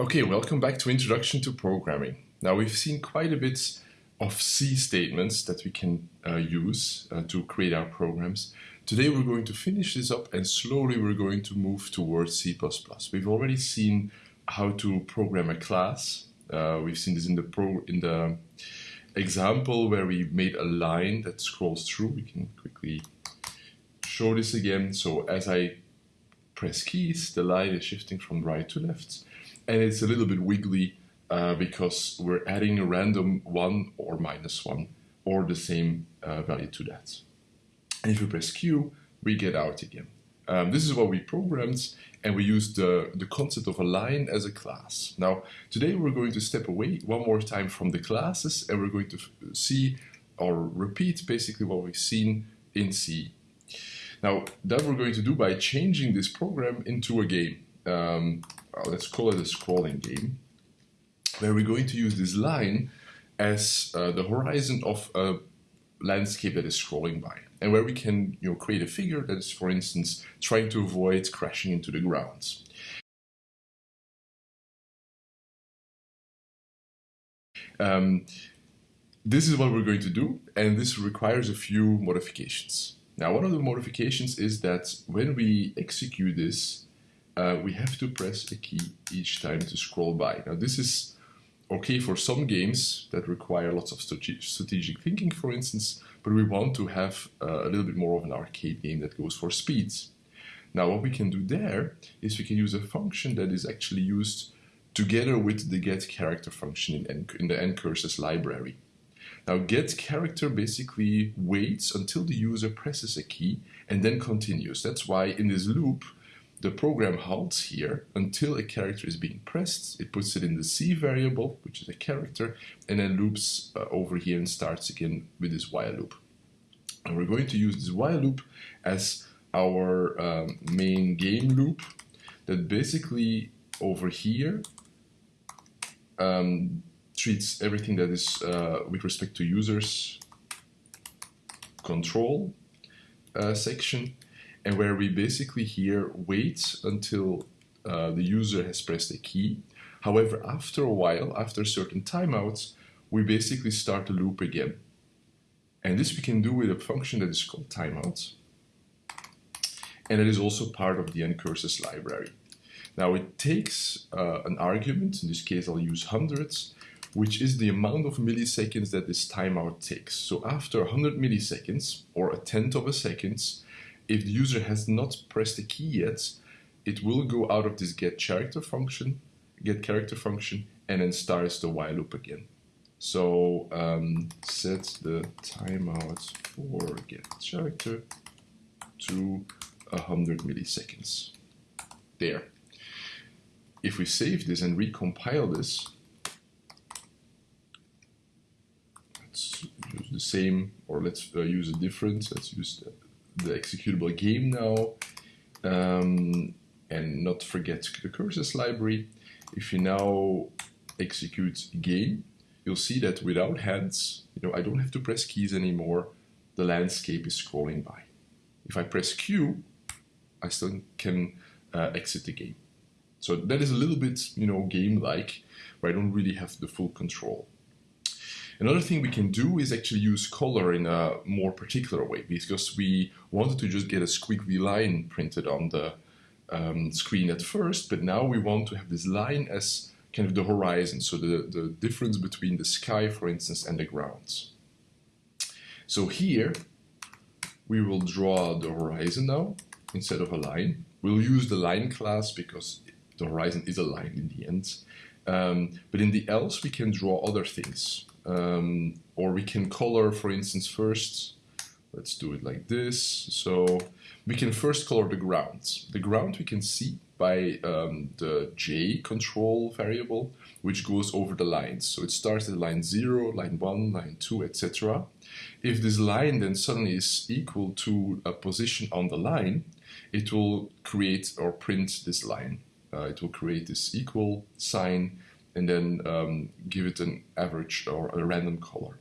Okay, welcome back to Introduction to Programming. Now we've seen quite a bit of C statements that we can uh, use uh, to create our programs. Today we're going to finish this up and slowly we're going to move towards C++. We've already seen how to program a class. Uh, we've seen this in the pro in the example where we made a line that scrolls through. We can quickly show this again. So as I press keys, the line is shifting from right to left and it's a little bit wiggly uh, because we're adding a random 1 or minus 1 or the same uh, value to that. And if we press Q, we get out again. Um, this is what we programmed and we use the, the concept of a line as a class. Now, today we're going to step away one more time from the classes and we're going to see or repeat basically what we've seen in C. Now, that we're going to do by changing this program into a game. Um, let's call it a scrolling game, where we're going to use this line as uh, the horizon of a landscape that is scrolling by, and where we can you know, create a figure that is, for instance, trying to avoid crashing into the ground. Um, this is what we're going to do, and this requires a few modifications. Now, one of the modifications is that when we execute this, uh, we have to press a key each time to scroll by. Now this is okay for some games that require lots of strategic thinking, for instance, but we want to have uh, a little bit more of an arcade game that goes for speeds. Now what we can do there is we can use a function that is actually used together with the get character function in, in the ncurses library. Now get character basically waits until the user presses a key and then continues. That's why in this loop the program halts here until a character is being pressed. It puts it in the C variable, which is a character, and then loops uh, over here and starts again with this while loop. And we're going to use this while loop as our um, main game loop that basically over here um, treats everything that is uh, with respect to users control uh, section and where we basically here wait until uh, the user has pressed a key. However, after a while, after certain timeouts, we basically start the loop again. And this we can do with a function that is called timeout. And it is also part of the ncurses library. Now it takes uh, an argument, in this case I'll use hundreds, which is the amount of milliseconds that this timeout takes. So after 100 milliseconds, or a tenth of a second, if the user has not pressed the key yet, it will go out of this get character function, get character function, and then starts the while loop again. So um, set the timeout for get character to 100 milliseconds. There. If we save this and recompile this, let's use the same, or let's uh, use a different, let's use the the executable game now um, and not forget the curses library. If you now execute game, you'll see that without hands, you know, I don't have to press keys anymore. The landscape is scrolling by. If I press Q, I still can uh, exit the game. So that is a little bit, you know, game-like, where I don't really have the full control. Another thing we can do is actually use color in a more particular way because we wanted to just get a squiggly line printed on the um, screen at first, but now we want to have this line as kind of the horizon, so the, the difference between the sky, for instance, and the ground. So here, we will draw the horizon now instead of a line. We'll use the line class because the horizon is a line in the end. Um, but in the else, we can draw other things. Um, or we can color, for instance, first, let's do it like this. So we can first color the ground. The ground we can see by um, the J control variable, which goes over the lines. So it starts at line 0, line 1, line 2, etc. If this line then suddenly is equal to a position on the line, it will create or print this line. Uh, it will create this equal sign and then um, give it an average or a random color.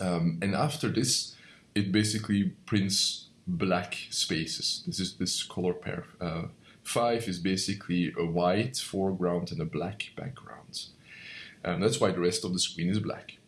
Um, and after this, it basically prints black spaces. This is this color pair uh, 5 is basically a white foreground and a black background. And that's why the rest of the screen is black.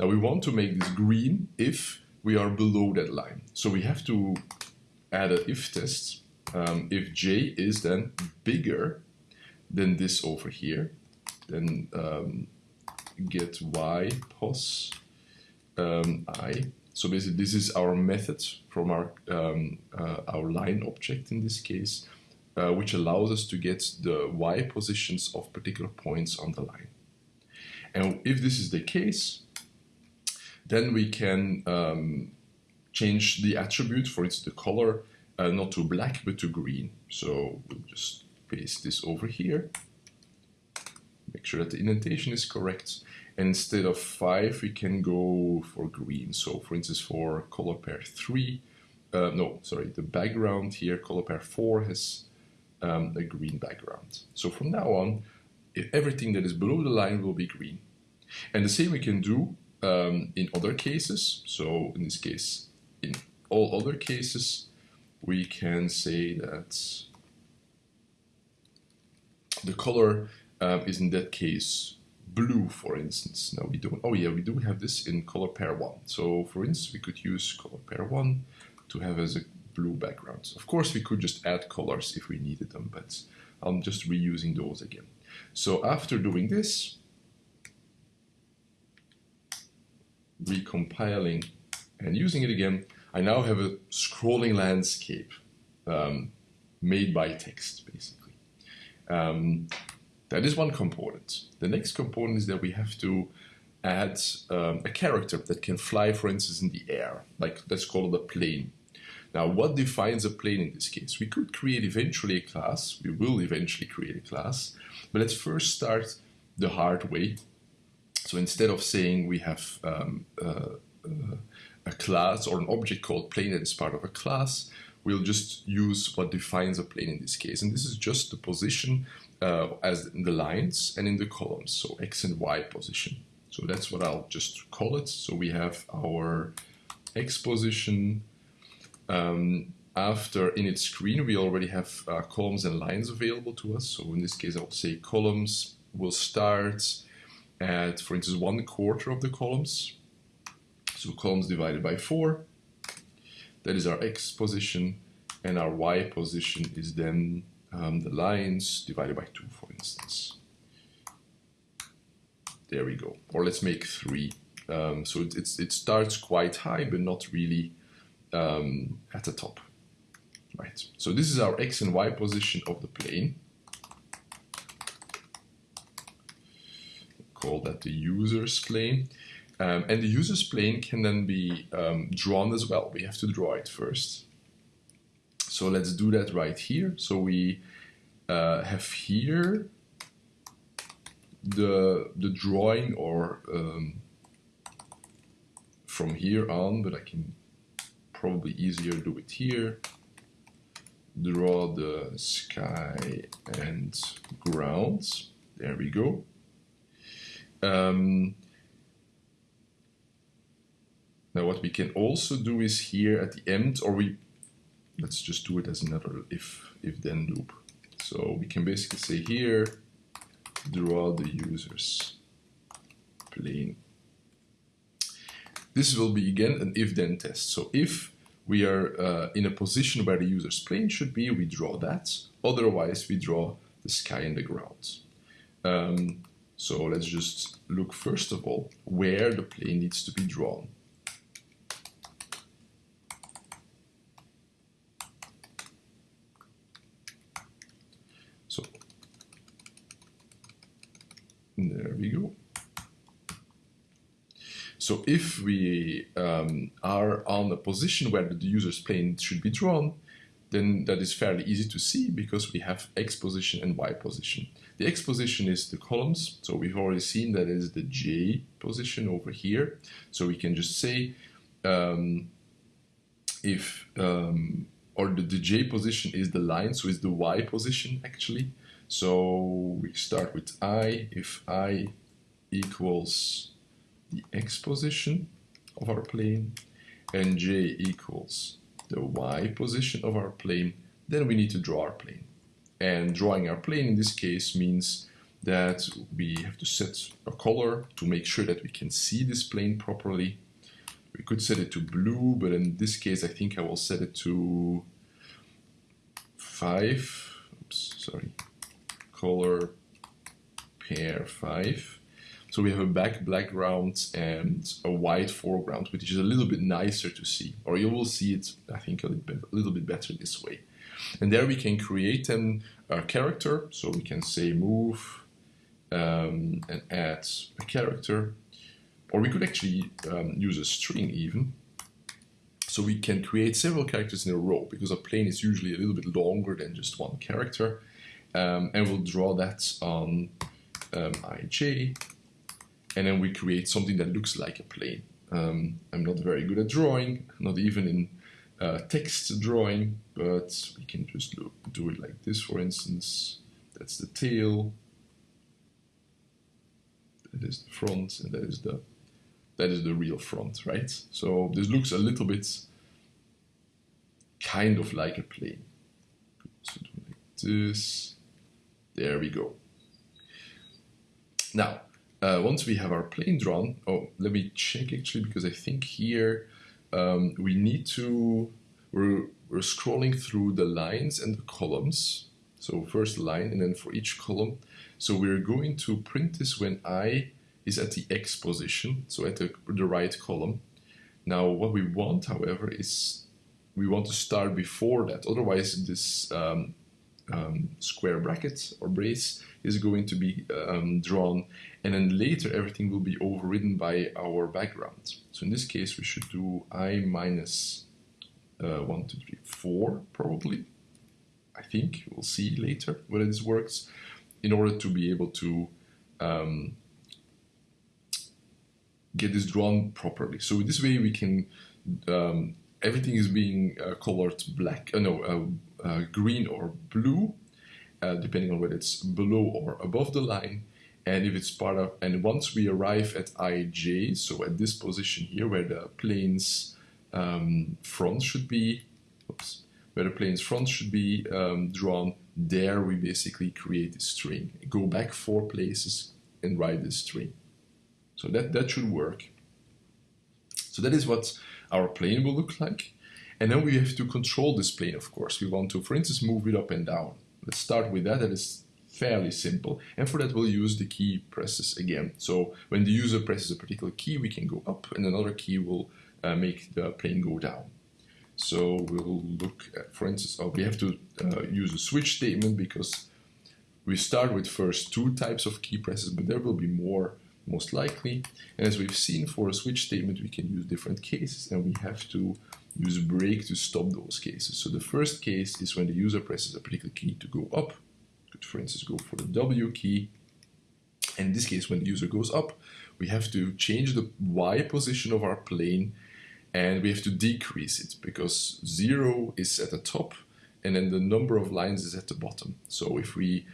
Now we want to make this green if we are below that line. So we have to add an if test um, if j is then bigger than this over here, then um, get y pos um, i. So basically, this is our method from our um, uh, our line object in this case, uh, which allows us to get the y positions of particular points on the line. And if this is the case, then we can um, change the attribute, for instance, the color, uh, not to black, but to green. So we'll just paste this over here. Make sure that the indentation is correct. And instead of 5, we can go for green. So for instance, for color pair 3, uh, no, sorry, the background here, color pair 4 has um, a green background. So from now on, everything that is below the line will be green. And the same we can do um, in other cases. So in this case, in all other cases, we can say that the color um, is in that case blue, for instance. Now we don't, oh yeah, we do have this in color pair 1. So for instance, we could use color pair 1 to have as a blue background. Of course, we could just add colors if we needed them, but I'm just reusing those again. So after doing this, recompiling and using it again, I now have a scrolling landscape um, made by text, basically. Um, that is one component. The next component is that we have to add um, a character that can fly, for instance, in the air. Like, let's call it a plane. Now, what defines a plane in this case? We could create eventually a class. We will eventually create a class. But let's first start the hard way. So instead of saying we have um, uh, uh, a class or an object called plane that is part of a class, we'll just use what defines a plane in this case. And this is just the position uh, as in the lines and in the columns, so x and y position. So that's what I'll just call it. So we have our x position. Um, after in its screen, we already have uh, columns and lines available to us. So in this case, I'll say columns will start at, for instance, one quarter of the columns. So columns divided by 4. That is our x position. And our y position is then um, the lines divided by 2, for instance. There we go. Or let's make 3. Um, so it, it starts quite high, but not really um, at the top. Right. So this is our x and y position of the plane. call that the user's plane. Um, and the user's plane can then be um, drawn as well. We have to draw it first. So let's do that right here. So we uh, have here the, the drawing or um, from here on, but I can probably easier do it here. Draw the sky and grounds. There we go. Um, now what we can also do is here at the end, or we, let's just do it as another if, if then loop. So we can basically say here, draw the user's plane. This will be again an if then test. So if we are uh, in a position where the user's plane should be, we draw that. Otherwise, we draw the sky and the ground. Um, so let's just look first of all where the plane needs to be drawn. So there we go. So if we um, are on a position where the user's plane should be drawn, then that is fairly easy to see because we have X position and Y position. The X position is the columns, so we've already seen that is the J position over here. So we can just say um, if, um, or the, the J position is the line, so it's the Y position actually. So we start with I, if I equals the X position of our plane and J equals the y position of our plane, then we need to draw our plane. And drawing our plane in this case means that we have to set a color to make sure that we can see this plane properly. We could set it to blue, but in this case, I think I will set it to five. Oops, sorry. Color pair five. So we have a black background and a white foreground, which is a little bit nicer to see, or you will see it, I think, a little bit, a little bit better this way. And there we can create an, a character, so we can say move um, and add a character, or we could actually um, use a string even. So we can create several characters in a row, because a plane is usually a little bit longer than just one character. Um, and we'll draw that on um, ij, and then we create something that looks like a plane. Um, I'm not very good at drawing, not even in uh, text drawing, but we can just look, do it like this, for instance. That's the tail, that is the front, and that is the that is the real front, right? So this looks a little bit kind of like a plane. So do like this. There we go. Now, uh, once we have our plane drawn, oh, let me check actually, because I think here um, we need to, we're, we're scrolling through the lines and the columns. So first line and then for each column. So we're going to print this when I is at the X position, so at the, the right column. Now what we want, however, is we want to start before that. Otherwise this um, um, square bracket or brace is going to be um, drawn and then later everything will be overridden by our background. So in this case we should do i minus uh, 1, 2, 3, 4 probably. I think we'll see later whether this works in order to be able to um, get this drawn properly. So this way we can um, everything is being uh, colored black, uh, no, uh green or blue, uh, depending on whether it's below or above the line. And if it's part of, and once we arrive at ij, so at this position here where the plane's um, front should be, oops, where the plane's front should be um, drawn, there we basically create a string. Go back four places and write this string. So that, that should work. So that is what our plane will look like. And then we have to control this plane, of course. We want to, for instance, move it up and down. Let's start with that. That is fairly simple. And for that, we'll use the key presses again. So when the user presses a particular key, we can go up and another key will uh, make the plane go down. So we'll look at, for instance, oh, we have to uh, use a switch statement because we start with first two types of key presses, but there will be more most likely. And as we've seen for a switch statement, we can use different cases and we have to use break to stop those cases. So the first case is when the user presses a particular key to go up. Could, for instance, go for the W key. And in this case, when the user goes up, we have to change the Y position of our plane and we have to decrease it because zero is at the top and then the number of lines is at the bottom. So if we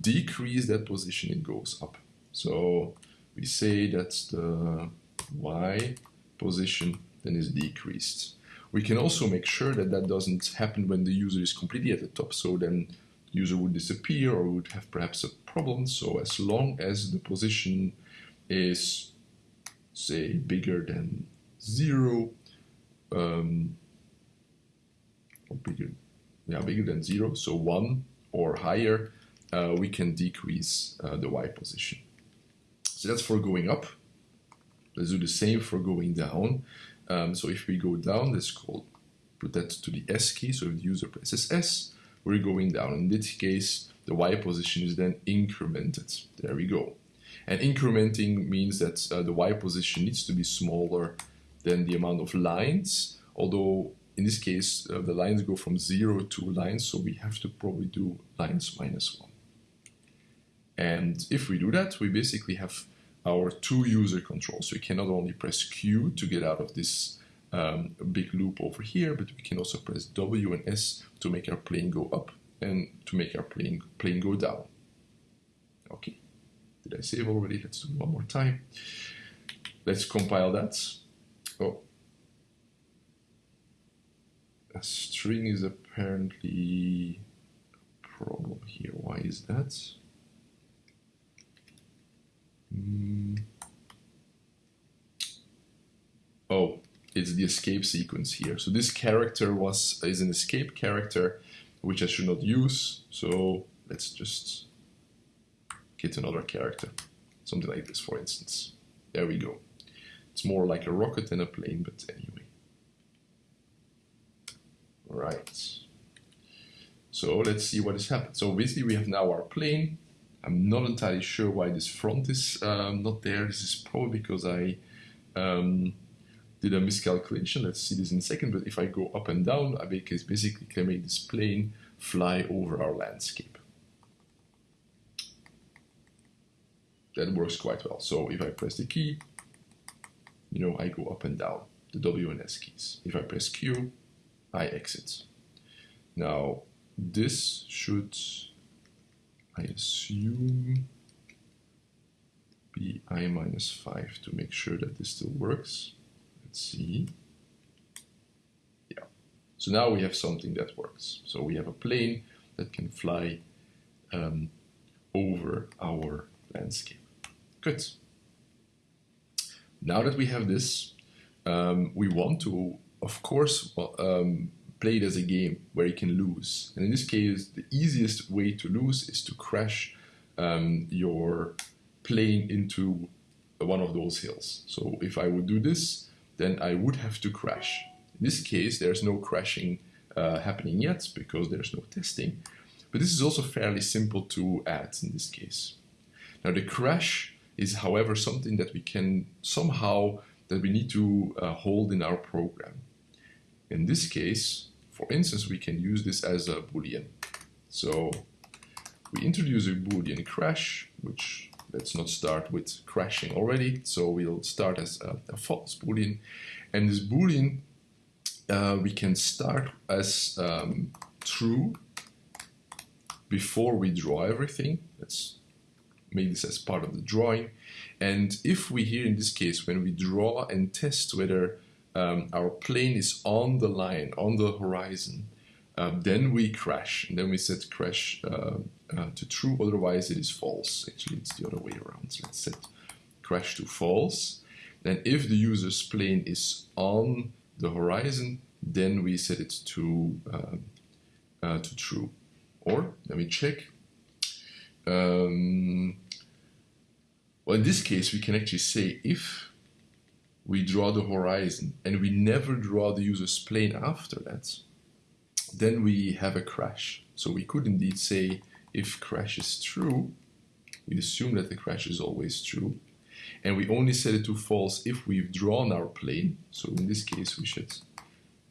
decrease that position, it goes up. So we say that the y position then is decreased. We can also make sure that that doesn't happen when the user is completely at the top, so then the user would disappear or would have perhaps a problem. So as long as the position is, say, bigger than zero, um, or bigger, yeah, bigger than zero, so one or higher, uh, we can decrease uh, the y position. So that's for going up. Let's do the same for going down. Um, so if we go down, let's call, put that to the S key. So if the user presses S, we're going down. In this case, the Y position is then incremented. There we go. And incrementing means that uh, the Y position needs to be smaller than the amount of lines, although in this case, uh, the lines go from zero to lines, so we have to probably do lines minus one. And if we do that, we basically have our two user controls. So we can not only press Q to get out of this um, big loop over here, but we can also press W and S to make our plane go up and to make our plane, plane go down. Okay, did I save already? Let's do it one more time. Let's compile that. Oh, a string is apparently a problem here. Why is that? Mm. Oh, it's the escape sequence here. So this character was is an escape character, which I should not use. So let's just get another character. Something like this, for instance. There we go. It's more like a rocket than a plane, but anyway. Right. So let's see what has happened. So basically we have now our plane. I'm not entirely sure why this front is um, not there. This is probably because I um, did a miscalculation. Let's see this in a second. But if I go up and down, I basically can make this plane fly over our landscape. That works quite well. So if I press the key, you know, I go up and down, the W and S keys. If I press Q, I exit. Now, this should, I assume, bi minus 5 to make sure that this still works. Let's see. Yeah. So now we have something that works. So we have a plane that can fly um, over our landscape. Good. Now that we have this, um, we want to, of course, um, play it as a game where you can lose. And in this case, the easiest way to lose is to crash um, your plane into one of those hills. So if I would do this, then I would have to crash. In this case, there's no crashing uh, happening yet because there's no testing. But this is also fairly simple to add in this case. Now the crash is however something that we can somehow, that we need to uh, hold in our program. In this case, for instance, we can use this as a boolean. So we introduce a boolean crash, which let's not start with crashing already. So we'll start as a, a false boolean. And this boolean, uh, we can start as um, true before we draw everything. Let's make this as part of the drawing. And if we here in this case, when we draw and test whether um, our plane is on the line, on the horizon, uh, then we crash, and then we set crash uh, uh, to true, otherwise it is false. Actually, it's the other way around. So let's set crash to false. Then if the user's plane is on the horizon, then we set it to, um, uh, to true. Or, let me check. Um, well, in this case, we can actually say if we draw the horizon and we never draw the user's plane after that, then we have a crash. So we could indeed say if crash is true, we assume that the crash is always true. And we only set it to false if we've drawn our plane. So in this case, we should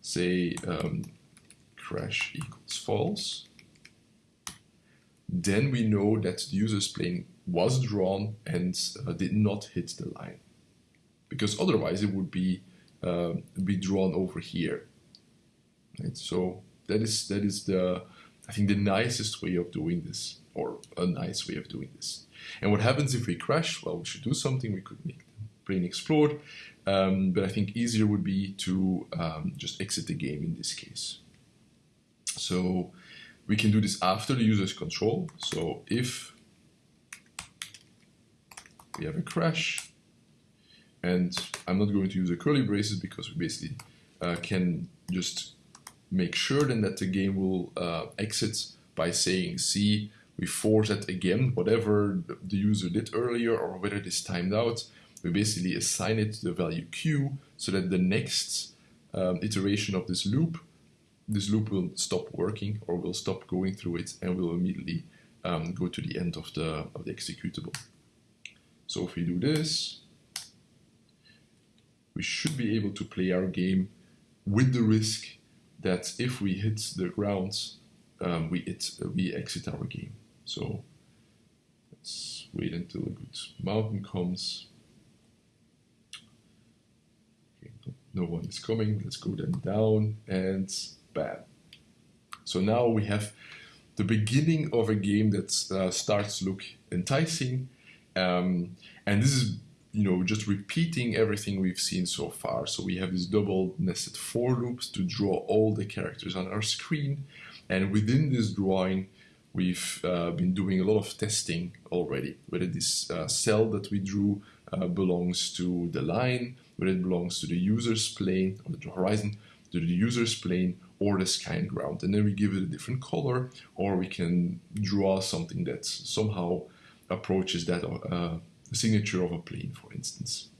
say um, crash equals false. Then we know that the user's plane was drawn and uh, did not hit the line because otherwise it would be uh, be drawn over here. Right? So that is that is the I think the nicest way of doing this, or a nice way of doing this. And what happens if we crash? Well, we should do something. We could make the plane explode, um, but I think easier would be to um, just exit the game in this case. So we can do this after the user's control. So if we have a crash, and I'm not going to use the curly braces because we basically uh, can just make sure then that the game will uh, exit by saying see we force that again whatever the user did earlier or whether it is timed out. We basically assign it the value q so that the next um, iteration of this loop this loop will stop working or will stop going through it and will immediately um, go to the end of the of the executable. So if we do this we should be able to play our game with the risk that if we hit the ground, um, we, it, uh, we exit our game. So let's wait until a good mountain comes. Okay, no one is coming. Let's go then down and bam. So now we have the beginning of a game that uh, starts look enticing. Um, and this is you know, just repeating everything we've seen so far. So we have these double nested for loops to draw all the characters on our screen. And within this drawing, we've uh, been doing a lot of testing already, whether this uh, cell that we drew uh, belongs to the line, whether it belongs to the user's plane or the horizon, to the user's plane or the sky and ground. And then we give it a different color, or we can draw something that somehow approaches that uh, signature of a plane, for instance.